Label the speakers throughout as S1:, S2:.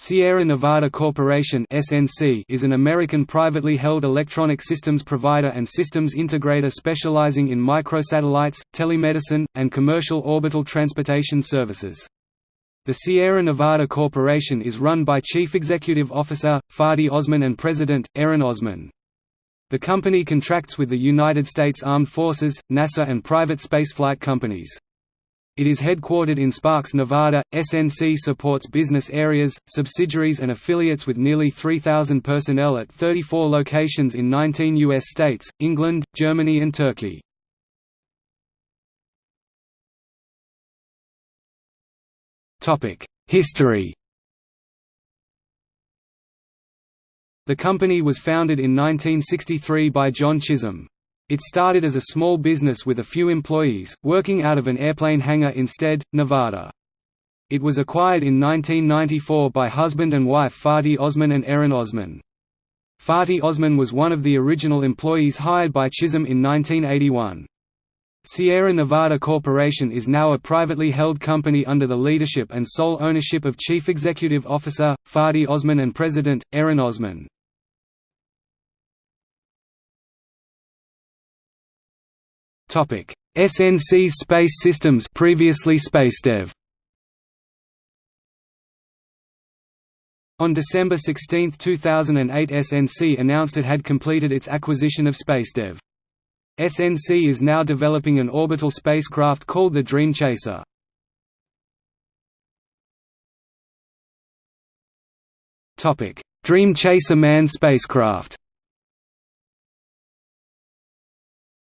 S1: Sierra Nevada Corporation is an American privately held electronic systems provider and systems integrator specializing in microsatellites, telemedicine, and commercial orbital transportation services. The Sierra Nevada Corporation is run by Chief Executive Officer, Fatih Ozmen and President, Eren Ozmen. The company contracts with the United States Armed Forces, NASA and private spaceflight companies. It is headquartered in Sparks, Nevada. SNC supports business areas, subsidiaries, and affiliates with nearly 3,000 personnel at 34 locations in 19 U.S. states, England, Germany, and Turkey. History The company was founded in 1963 by John Chisholm. It started as a small business with a few employees, working out of an airplane hangar in Stead, Nevada. It was acquired in 1994 by husband and wife Fatih Ozmen and Eren Ozmen. Fatih Ozmen was one of the original employees hired by Chisholm in 1981. Sierra Nevada Corporation is now a privately held company under the leadership and sole ownership of Chief Executive Officer, Fatih Ozmen and President, Eren Ozmen. Topic: SNC Space Systems previously SpaceDev. On December 16, 2008 SNC announced it had completed its acquisition of SpaceDev. SNC is now developing an orbital spacecraft called the Dream Chaser. Dream Chaser manned spacecraft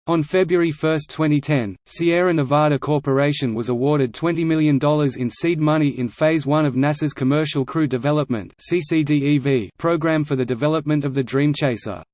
S1: On February 1, 2010, Sierra Nevada Corporation was awarded $20 million in seed money in Phase 1 of NASA's Commercial Crew Development program for the development of the Dream Chaser.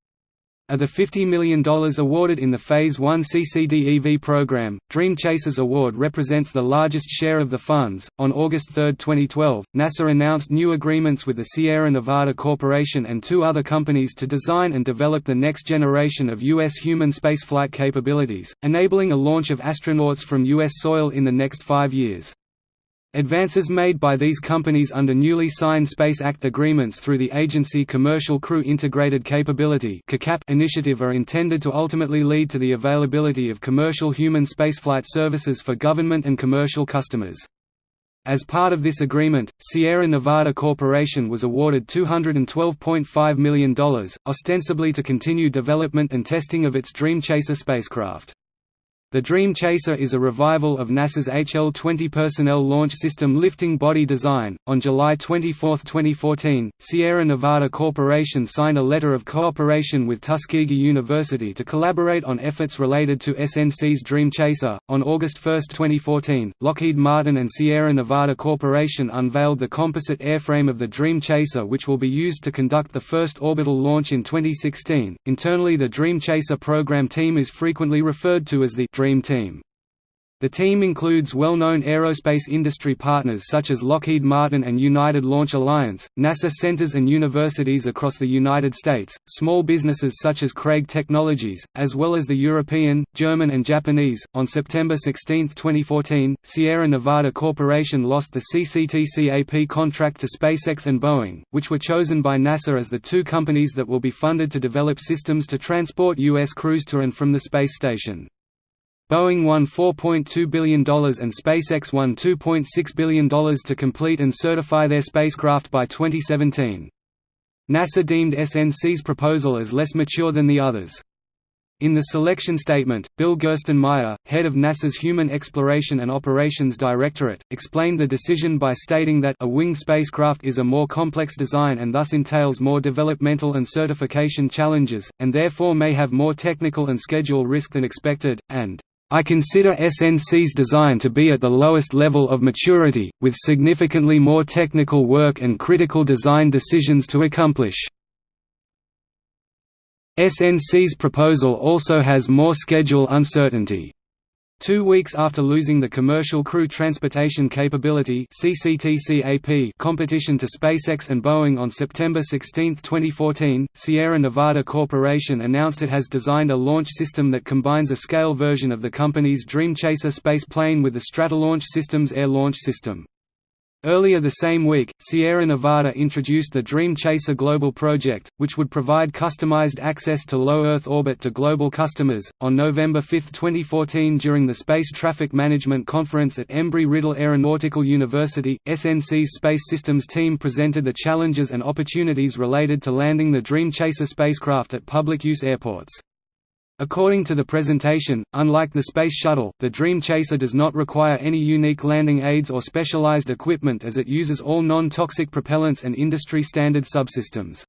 S1: Of the $50 million awarded in the Phase 1 CCDEV program, Dream Chasers Award represents the largest share of the funds. On August 3, 2012, NASA announced new agreements with the Sierra Nevada Corporation and two other companies to design and develop the next generation of U.S. human spaceflight capabilities, enabling a launch of astronauts from U.S. soil in the next five years. Advances made by these companies under newly signed Space Act agreements through the Agency Commercial Crew Integrated Capability initiative are intended to ultimately lead to the availability of commercial human spaceflight services for government and commercial customers. As part of this agreement, Sierra Nevada Corporation was awarded $212.5 million, ostensibly to continue development and testing of its Dream Chaser spacecraft. The Dream Chaser is a revival of NASA's HL-20 personnel launch system lifting body design. On July 24, 2014, Sierra Nevada Corporation signed a letter of cooperation with Tuskegee University to collaborate on efforts related to SNC's Dream Chaser. On August 1, 2014, Lockheed Martin and Sierra Nevada Corporation unveiled the composite airframe of the Dream Chaser, which will be used to conduct the first orbital launch in 2016. Internally, the Dream Chaser program team is frequently referred to as the Dream Team. The team includes well-known aerospace industry partners such as Lockheed Martin and United Launch Alliance, NASA centers and universities across the United States, small businesses such as Craig Technologies, as well as the European, German and Japanese. On September 16, 2014, Sierra Nevada Corporation lost the CCTCAP contract to SpaceX and Boeing, which were chosen by NASA as the two companies that will be funded to develop systems to transport U.S. crews to and from the space station. Boeing won $4.2 billion and SpaceX won $2.6 billion to complete and certify their spacecraft by 2017. NASA deemed SNC's proposal as less mature than the others. In the selection statement, Bill Gerstenmaier, head of NASA's Human Exploration and Operations Directorate, explained the decision by stating that a winged spacecraft is a more complex design and thus entails more developmental and certification challenges, and therefore may have more technical and schedule risk than expected, and I consider SNC's design to be at the lowest level of maturity, with significantly more technical work and critical design decisions to accomplish. SNC's proposal also has more schedule uncertainty. Two weeks after losing the Commercial Crew Transportation Capability competition to SpaceX and Boeing on September 16, 2014, Sierra Nevada Corporation announced it has designed a launch system that combines a scale version of the company's Dream Chaser space plane with the Stratolaunch Systems air launch system. Earlier the same week, Sierra Nevada introduced the Dream Chaser Global Project, which would provide customized access to low Earth orbit to global customers. On November 5, 2014, during the Space Traffic Management Conference at Embry-Riddle Aeronautical University, SNC's Space Systems team presented the challenges and opportunities related to landing the Dream Chaser spacecraft at public use airports. According to the presentation, unlike the Space Shuttle, the Dream Chaser does not require any unique landing aids or specialized equipment as it uses all non-toxic propellants and industry-standard subsystems.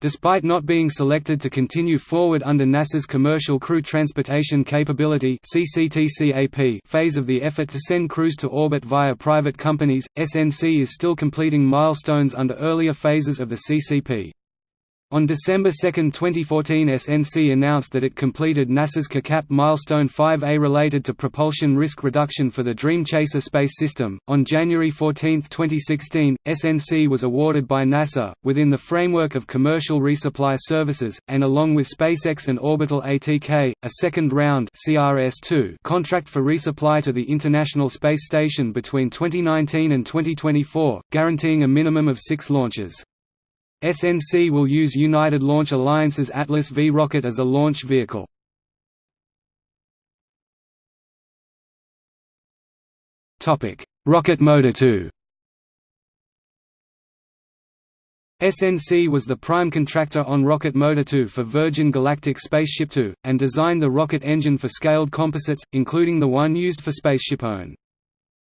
S1: Despite not being selected to continue forward under NASA's Commercial Crew Transportation Capability phase of the effort to send crews to orbit via private companies, SNC is still completing milestones under earlier phases of the CCP. On December 2, 2014 SNC announced that it completed NASA's CCiCap Milestone 5A related to propulsion risk reduction for the Dream Chaser space system. On January 14, 2016, SNC was awarded by NASA, within the framework of commercial resupply services, and along with SpaceX and Orbital ATK, a second round CRS-2 contract for resupply to the International Space Station between 2019 and 2024, guaranteeing a minimum of six launches. SNC will use United Launch Alliance's Atlas V rocket as a launch vehicle. Rocket Motor 2 SNC was the prime contractor on Rocket Motor 2 for Virgin Galactic Spaceship Two, and designed the rocket engine for scaled composites, including the one used for Spaceship One.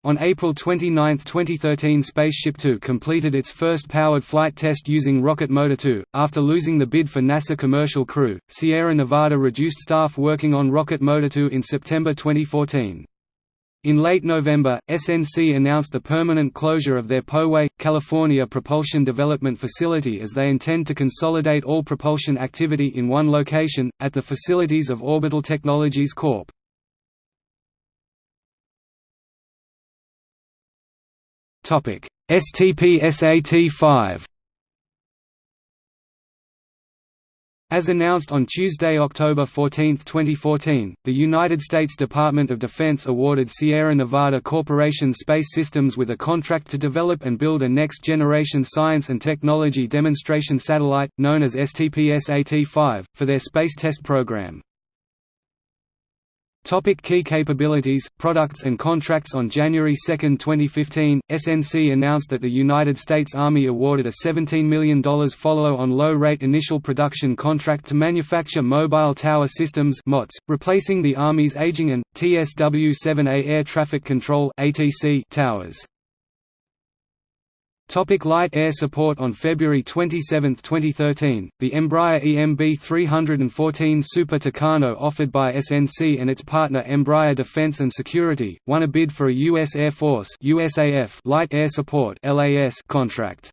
S1: On April 29, 2013 Spaceship Two completed its first powered flight test using Rocket Motor 2. After losing the bid for NASA Commercial Crew, Sierra Nevada reduced staff working on Rocket Motor 2 in September 2014. In late November, SNC announced the permanent closure of their Poway, California propulsion development facility as they intend to consolidate all propulsion activity in one location, at the facilities of Orbital Technologies Corp. STP-SAT-5 As announced on Tuesday, October 14, 2014, the United States Department of Defense awarded Sierra Nevada Corporation Space Systems with a contract to develop and build a next-generation science and technology demonstration satellite, known as STP-SAT-5, for their space test program. Topic key capabilities, products and contracts On January 2, 2015, SNC announced that the United States Army awarded a $17 million follow-on low-rate initial production contract to manufacture mobile tower systems replacing the Army's aging and, TSW-7A air traffic control towers. Topic light air support On February 27, 2013, the Embraer EMB 314 Super Tucano offered by SNC and its partner Embraer Defense and Security, won a bid for a U.S. Air Force USAF Light Air Support LAS contract.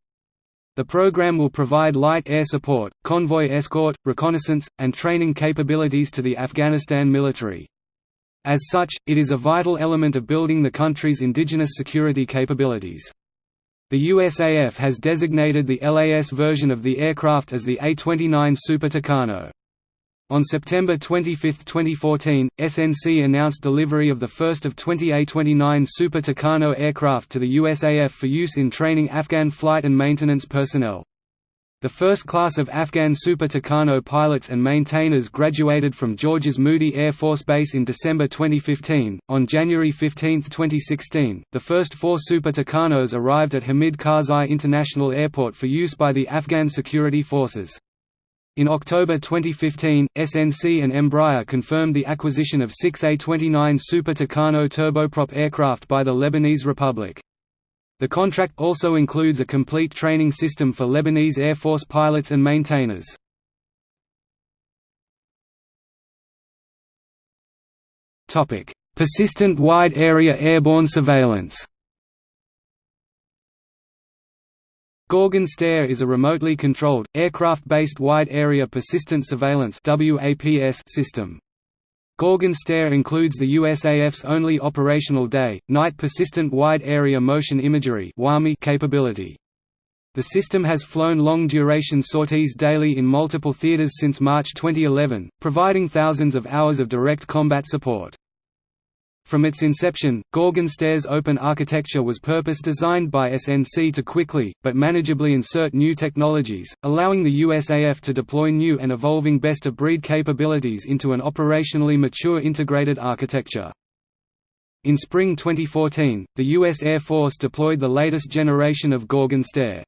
S1: The program will provide light air support, convoy escort, reconnaissance, and training capabilities to the Afghanistan military. As such, it is a vital element of building the country's indigenous security capabilities. The USAF has designated the LAS version of the aircraft as the A-29 Super Tucano. On September 25, 2014, SNC announced delivery of the first of 20 A-29 Super Tucano aircraft to the USAF for use in training Afghan flight and maintenance personnel. The first class of Afghan Super Tucano pilots and maintainers graduated from George's Moody Air Force Base in December 2015. On January 15, 2016, the first four Super Tucanos arrived at Hamid Karzai International Airport for use by the Afghan security forces. In October 2015, SNC and Embraer confirmed the acquisition of six A-29 Super Tucano turboprop aircraft by the Lebanese Republic. The contract also includes a complete training system for Lebanese Air Force pilots and maintainers. Persistent Wide Area Airborne Surveillance Gorgon Stare is a remotely controlled, aircraft-based wide area persistent surveillance system. Gorgon Stare includes the USAF's only operational day, night persistent wide area motion imagery capability. The system has flown long-duration sorties daily in multiple theaters since March 2011, providing thousands of hours of direct combat support. From its inception, Gorgon Stare's open architecture was purpose-designed by SNC to quickly, but manageably insert new technologies, allowing the USAF to deploy new and evolving best-of-breed capabilities into an operationally mature integrated architecture. In spring 2014, the U.S. Air Force deployed the latest generation of Gorgon Stare.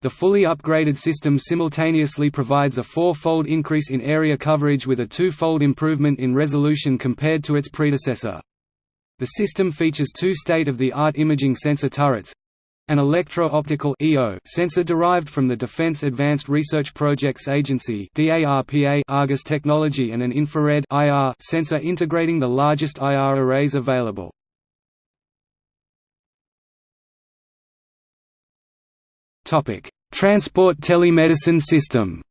S1: The fully upgraded system simultaneously provides a four-fold increase in area coverage with a two-fold improvement in resolution compared to its predecessor. The system features two state-of-the-art imaging sensor turrets, an electro-optical sensor derived from the Defense Advanced Research Projects Agency Argus technology and an infrared sensor integrating the largest IR arrays available. Transport telemedicine system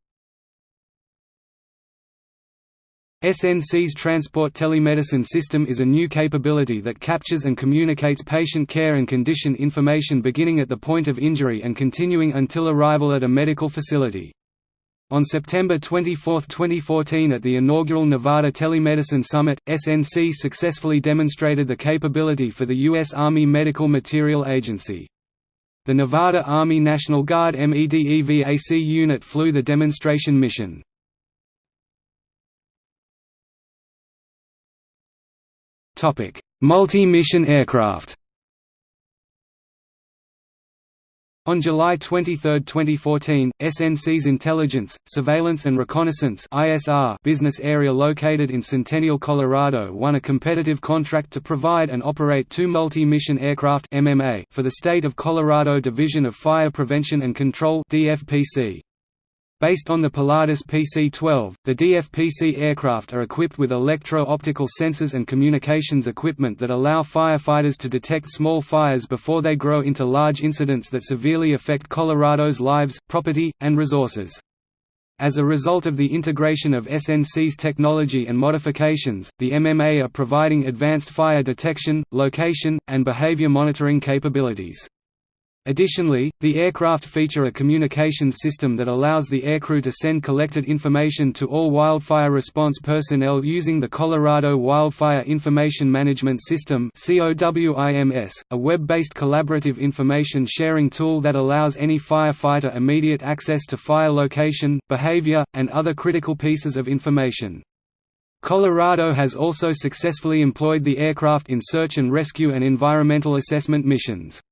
S1: SNC's Transport Telemedicine System is a new capability that captures and communicates patient care and condition information beginning at the point of injury and continuing until arrival at a medical facility. On September 24, 2014 at the inaugural Nevada Telemedicine Summit, SNC successfully demonstrated the capability for the U.S. Army Medical Materiel Agency. The Nevada Army National Guard MEDEVAC unit flew the demonstration mission. Multi-mission aircraft On July 23, 2014, SNC's Intelligence, Surveillance and Reconnaissance business area located in Centennial, Colorado won a competitive contract to provide and operate two multi-mission aircraft for the State of Colorado Division of Fire Prevention and Control DFPC. Based on the Pilatus PC-12, the DFPC aircraft are equipped with electro-optical sensors and communications equipment that allow firefighters to detect small fires before they grow into large incidents that severely affect Colorado's lives, property, and resources. As a result of the integration of SNC's technology and modifications, the MMA are providing advanced fire detection, location, and behavior monitoring capabilities. Additionally, the aircraft feature a communications system that allows the aircrew to send collected information to all wildfire response personnel using the Colorado Wildfire Information Management System a web-based collaborative information sharing tool that allows any firefighter immediate access to fire location, behavior, and other critical pieces of information. Colorado has also successfully employed the aircraft in search and rescue and environmental assessment missions.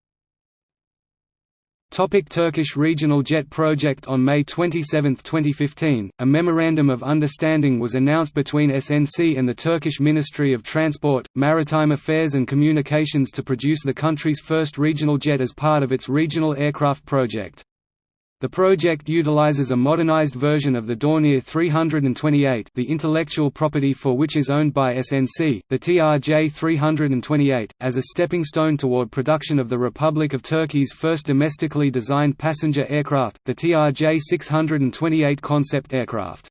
S1: Topic Turkish Regional Jet Project On May 27, 2015, a Memorandum of Understanding was announced between SNC and the Turkish Ministry of Transport, Maritime Affairs and Communications to produce the country's first regional jet as part of its regional aircraft project. The project utilizes a modernized version of the Dornier 328 the intellectual property for which is owned by SNC, the TRJ 328, as a stepping stone toward production of the Republic of Turkey's first domestically designed passenger aircraft, the TRJ 628 concept aircraft.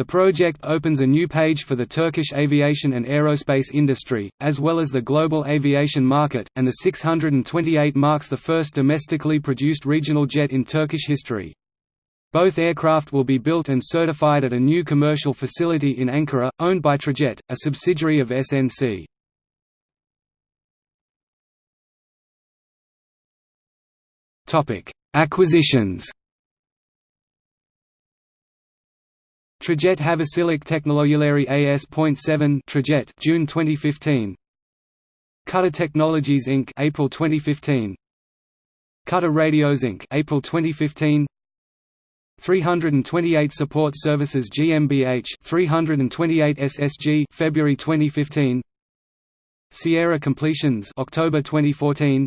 S1: The project opens a new page for the Turkish aviation and aerospace industry, as well as the global aviation market, and the 628 marks the first domestically produced regional jet in Turkish history. Both aircraft will be built and certified at a new commercial facility in Ankara, owned by Trajet, a subsidiary of SNC. Acquisitions Trajet Havasilik Teknolojileri AS.7 Trajet June 2015 Kutta Technologies Inc. April 2015 Kutta Radios Inc. April 2015 328 Support Services GmbH 328 SSG February 2015 Sierra Completions October 2014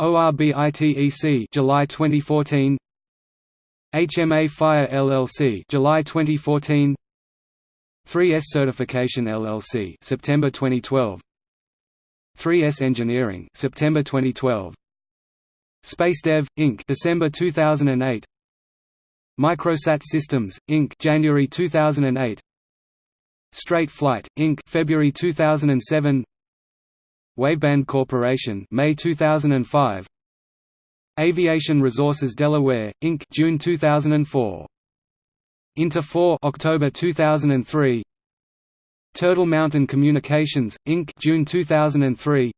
S1: ORBITEC July 2014 HMA Fire LLC July 2014 3S Certification LLC September 2012 3S Engineering September 2012 SpaceDev Inc December 2008 Microsat Systems Inc January 2008 Straight Flight Inc February 2007 Waveband Corporation May 2005 Aviation Resources Delaware Inc. June 2004. Inter 4 October 2003. Turtle Mountain Communications, Inc. June 2003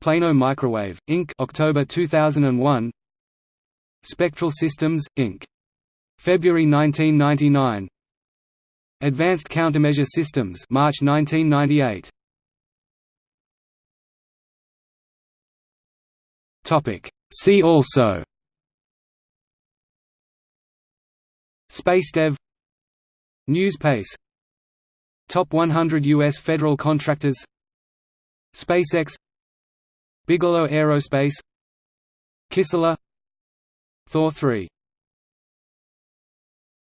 S1: Plano Microwave, Inc. October 2001 Spectral Systems, Inc. February 1999 Advanced Countermeasure Systems March 1998 Topic See also SpaceDev NewsPace Top 100 U.S. federal contractors SpaceX Bigelow Aerospace Kistler Thor 3